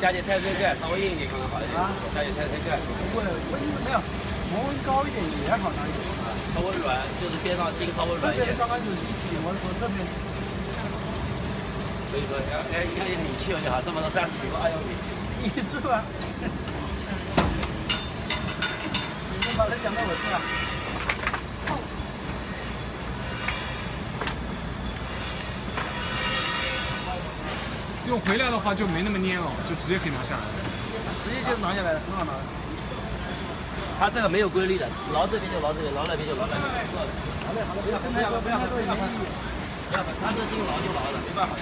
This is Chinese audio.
加点碳酸钙，稍微硬一点可能好一点。啊，加点碳酸钙。不会，温度没有，温高一点也好拿一点。稍微软，就是边上筋稍微软一点。刚开始体温说这边。所以说，要要要有力气了就好，这么多三十几个，哎呦你，你是吧？你们把它讲到我这了。用回来的话就没那么粘了，就直接可以拿下来了。直接就拿下来了，很好拿。它这个没有规律的，挠这边就挠这边，挠那边就挠那边。好嘞，好嘞，不要不要不要不要不要，不要，它这筋挠就挠了，没办法。